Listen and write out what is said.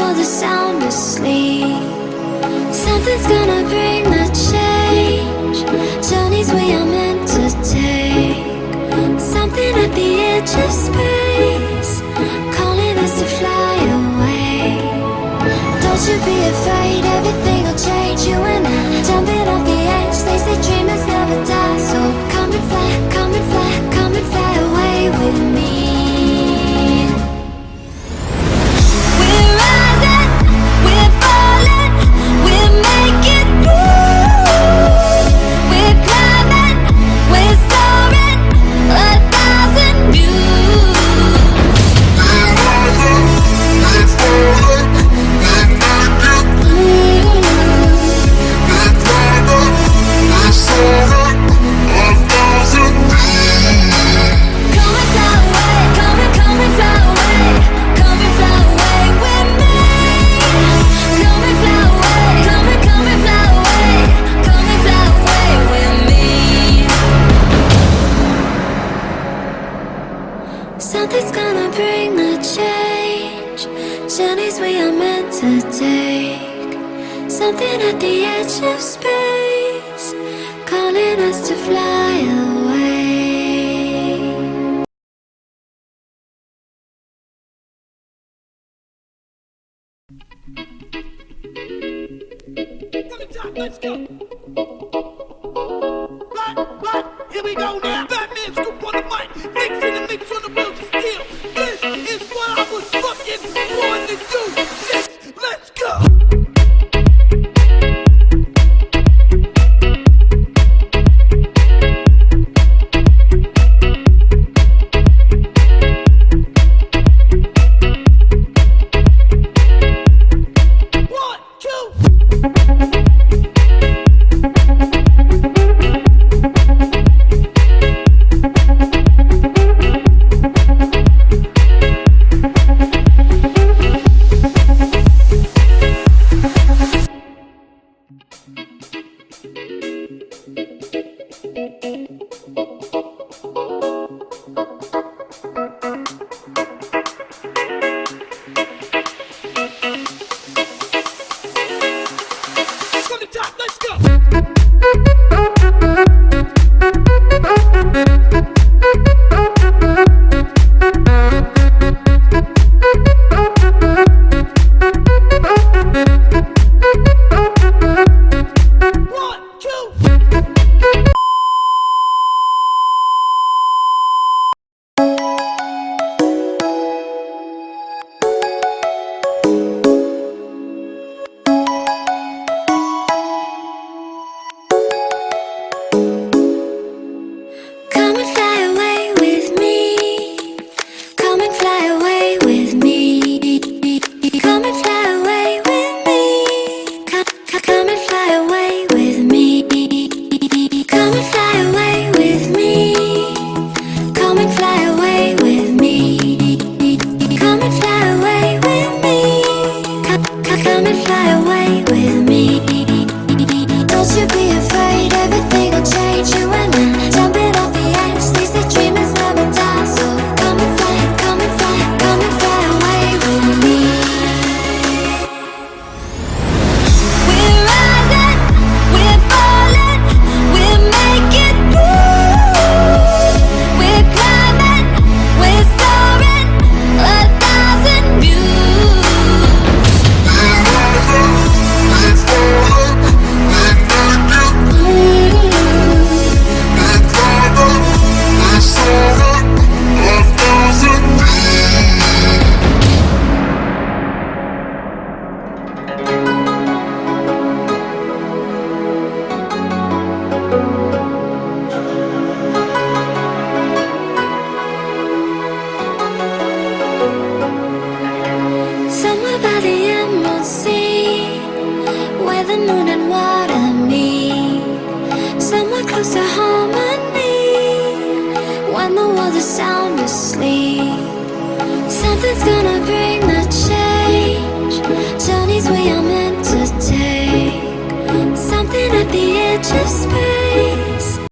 while the sound asleep. Something's gonna bring the change. Journeys we are meant to take. Something at the edge of space. Calling us to fly away. Don't you be afraid. Something at the edge of space Calling us to fly away let's go! Black, black, here we go now! Batman scoop on the mic, mix in the mix on the wheels of steel. This is what I was fucking born to do! From the top, let's go! Moon and water meet Somewhere close to harmony. When the world is sound asleep. Something's gonna bring the change. Journeys we are meant to take. Something at the edge of space